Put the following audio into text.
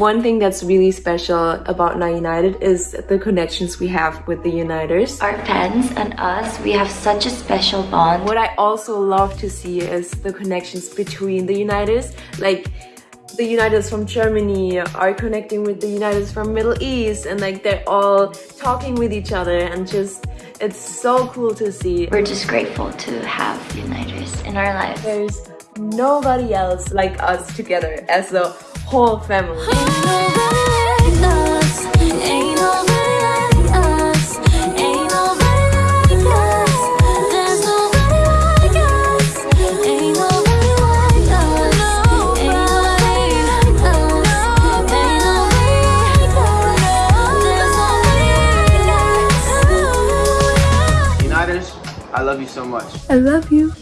one thing that's really special about Now United is the connections we have with the Uniters. Our fans and us, we have such a special bond. What I also love to see is the connections between the Uniters. Like the Uniters from Germany are connecting with the Uniters from Middle East and like they're all talking with each other and just it's so cool to see. We're just grateful to have Uniters in our lives. There's nobody else like us together as a whole family. I love you so much. I love you.